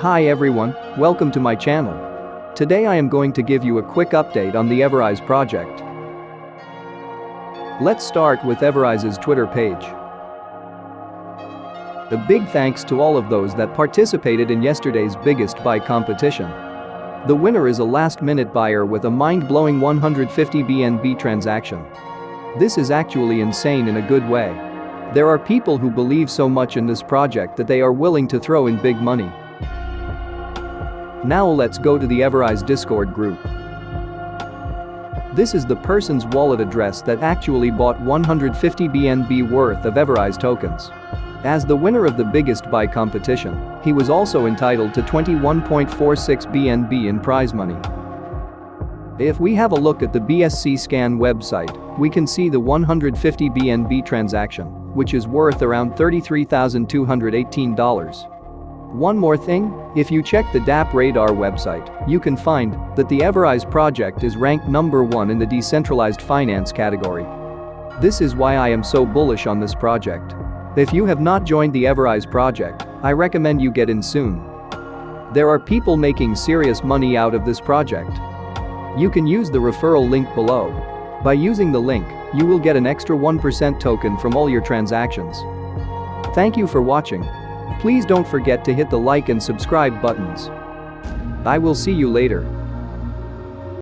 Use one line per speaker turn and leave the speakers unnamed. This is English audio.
Hi everyone, welcome to my channel. Today I am going to give you a quick update on the EverRise project. Let's start with EverRise's Twitter page. A big thanks to all of those that participated in yesterday's biggest buy competition. The winner is a last-minute buyer with a mind-blowing 150 BNB transaction. This is actually insane in a good way. There are people who believe so much in this project that they are willing to throw in big money. Now let's go to the EverRise Discord group. This is the person's wallet address that actually bought 150 BNB worth of EverRise tokens. As the winner of the biggest buy competition, he was also entitled to 21.46 BNB in prize money. If we have a look at the BscScan website, we can see the 150 BNB transaction, which is worth around $33,218. One more thing, if you check the DappRadar website, you can find that the EverRise project is ranked number one in the decentralized finance category. This is why I am so bullish on this project. If you have not joined the EverRise project, I recommend you get in soon. There are people making serious money out of this project. You can use the referral link below. By using the link, you will get an extra 1% token from all your transactions. Thank you for watching. Please don't forget to hit the like and subscribe buttons. I will see you later.